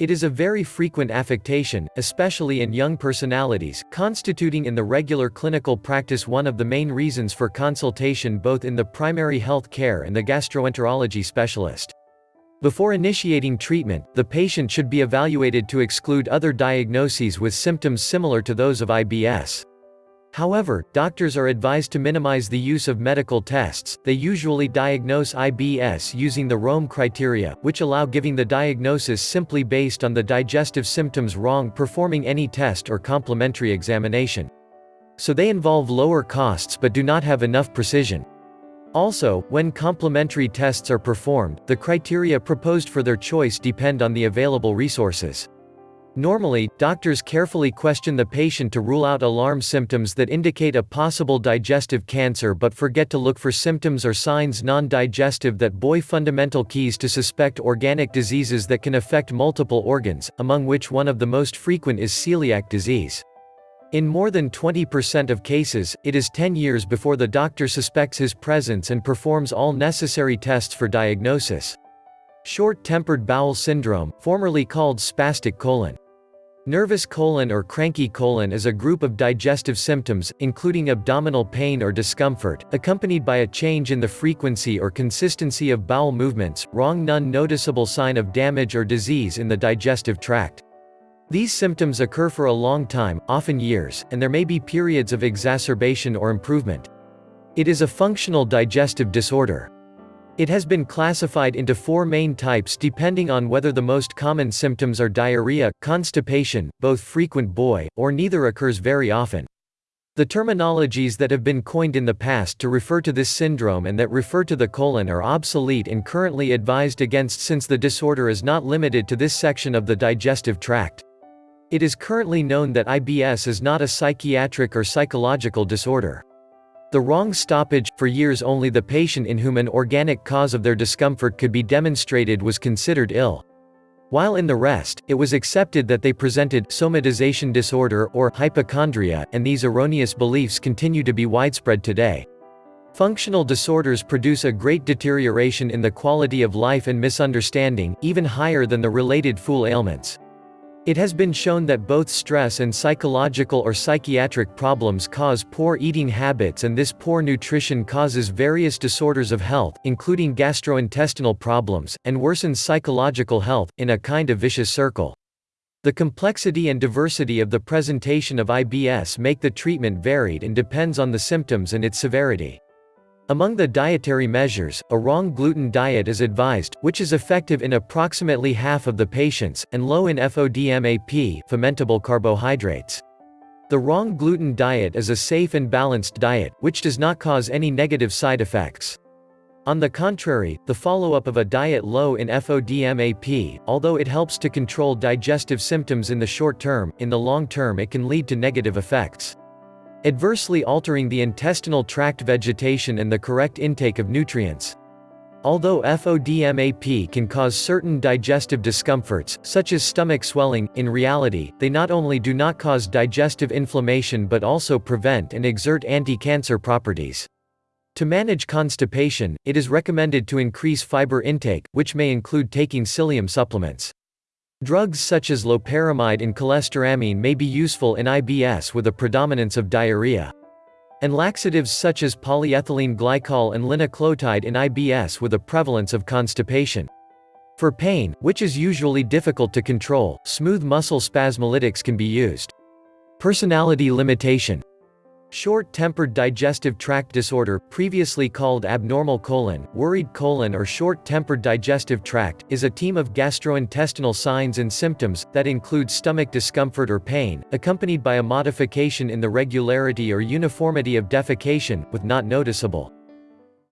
It is a very frequent affectation, especially in young personalities, constituting in the regular clinical practice one of the main reasons for consultation both in the primary health care and the gastroenterology specialist. Before initiating treatment, the patient should be evaluated to exclude other diagnoses with symptoms similar to those of IBS. However, doctors are advised to minimize the use of medical tests, they usually diagnose IBS using the Rome criteria, which allow giving the diagnosis simply based on the digestive symptoms wrong performing any test or complementary examination. So they involve lower costs but do not have enough precision. Also, when complementary tests are performed, the criteria proposed for their choice depend on the available resources. Normally, doctors carefully question the patient to rule out alarm symptoms that indicate a possible digestive cancer but forget to look for symptoms or signs non-digestive that buoy fundamental keys to suspect organic diseases that can affect multiple organs, among which one of the most frequent is celiac disease. In more than 20% of cases, it is 10 years before the doctor suspects his presence and performs all necessary tests for diagnosis. Short-tempered bowel syndrome, formerly called spastic colon. Nervous colon or cranky colon is a group of digestive symptoms, including abdominal pain or discomfort, accompanied by a change in the frequency or consistency of bowel movements, wrong none noticeable sign of damage or disease in the digestive tract. These symptoms occur for a long time, often years, and there may be periods of exacerbation or improvement. It is a functional digestive disorder. It has been classified into four main types depending on whether the most common symptoms are diarrhea, constipation, both frequent boy, or neither occurs very often. The terminologies that have been coined in the past to refer to this syndrome and that refer to the colon are obsolete and currently advised against since the disorder is not limited to this section of the digestive tract. It is currently known that IBS is not a psychiatric or psychological disorder. The wrong stoppage, for years only the patient in whom an organic cause of their discomfort could be demonstrated was considered ill. While in the rest, it was accepted that they presented somatization disorder or hypochondria, and these erroneous beliefs continue to be widespread today. Functional disorders produce a great deterioration in the quality of life and misunderstanding, even higher than the related fool ailments. It has been shown that both stress and psychological or psychiatric problems cause poor eating habits and this poor nutrition causes various disorders of health, including gastrointestinal problems, and worsens psychological health, in a kind of vicious circle. The complexity and diversity of the presentation of IBS make the treatment varied and depends on the symptoms and its severity. Among the dietary measures, a wrong gluten diet is advised, which is effective in approximately half of the patients, and low in FODMAP fermentable carbohydrates. The wrong gluten diet is a safe and balanced diet, which does not cause any negative side effects. On the contrary, the follow-up of a diet low in FODMAP, although it helps to control digestive symptoms in the short term, in the long term it can lead to negative effects adversely altering the intestinal tract vegetation and the correct intake of nutrients. Although FODMAP can cause certain digestive discomforts, such as stomach swelling, in reality, they not only do not cause digestive inflammation but also prevent and exert anti-cancer properties. To manage constipation, it is recommended to increase fiber intake, which may include taking psyllium supplements. Drugs such as loperamide and cholestyramine may be useful in IBS with a predominance of diarrhea. And laxatives such as polyethylene glycol and linaclotide in IBS with a prevalence of constipation. For pain, which is usually difficult to control, smooth muscle spasmolytics can be used. Personality limitation Short-tempered digestive tract disorder, previously called abnormal colon, worried colon or short-tempered digestive tract, is a team of gastrointestinal signs and symptoms, that include stomach discomfort or pain, accompanied by a modification in the regularity or uniformity of defecation, with not noticeable